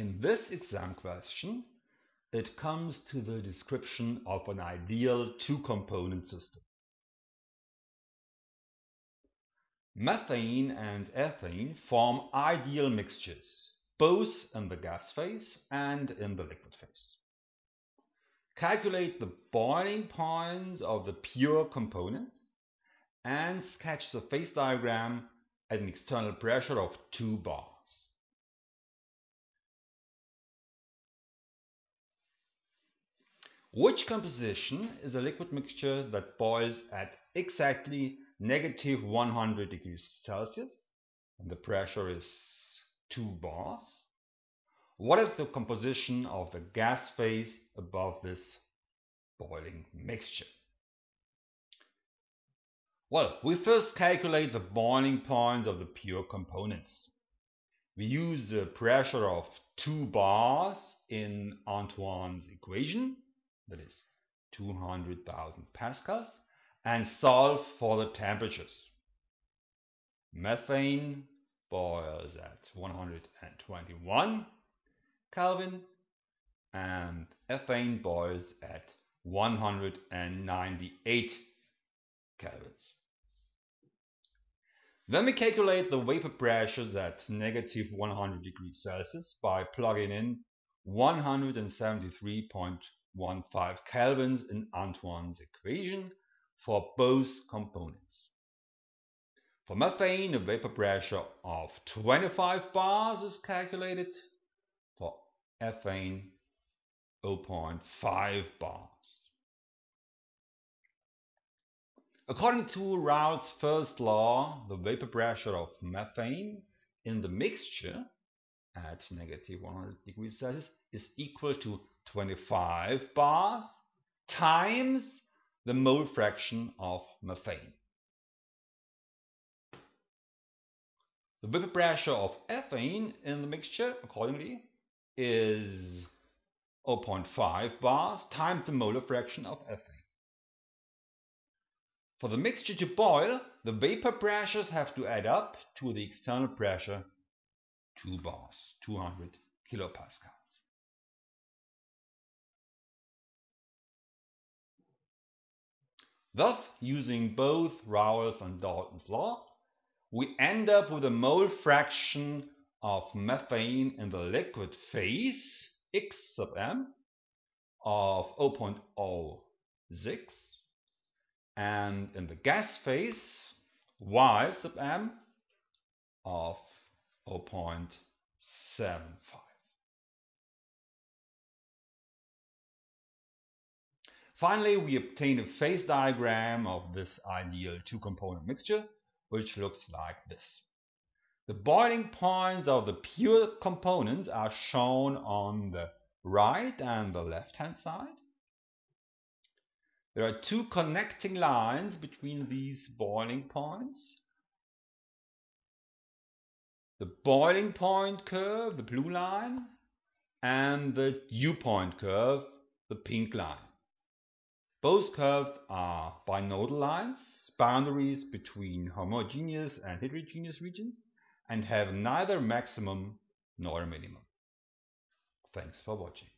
In this exam question, it comes to the description of an ideal two-component system. Methane and ethane form ideal mixtures, both in the gas phase and in the liquid phase. Calculate the boiling points of the pure components and sketch the phase diagram at an external pressure of 2 bars. Which composition is a liquid mixture that boils at exactly negative 100 degrees Celsius and the pressure is 2 bars? What is the composition of the gas phase above this boiling mixture? Well, we first calculate the boiling points of the pure components. We use the pressure of 2 bars in Antoine's equation that is 200,000 pascals, and solve for the temperatures. Methane boils at 121 Kelvin and ethane boils at 198 kelvins. Then we calculate the vapor pressures at negative 100 degrees Celsius by plugging in 173.1 15 kelvins in Antoine's equation for both components. For methane, a vapor pressure of 25 bars is calculated. For ethane, 0.5 bars. According to Raoult's first law, the vapor pressure of methane in the mixture at negative 100 degrees Celsius is equal to 25 bars times the mole fraction of methane. The vapor pressure of ethane in the mixture, accordingly, is 0.5 bars times the molar fraction of ethane. For the mixture to boil, the vapor pressures have to add up to the external pressure 2 bars, 200 kilopascals. Thus, using both Raoult's and Dalton's law, we end up with a mole fraction of methane in the liquid phase, x sub m, of 0.06, and in the gas phase, y sub m, of 0.75. Finally, we obtain a phase diagram of this ideal two-component mixture, which looks like this. The boiling points of the pure components are shown on the right and the left-hand side. There are two connecting lines between these boiling points. The boiling point curve, the blue line, and the dew point curve, the pink line. Both curves are binodal lines, boundaries between homogeneous and heterogeneous regions, and have neither maximum nor minimum. Thanks for watching.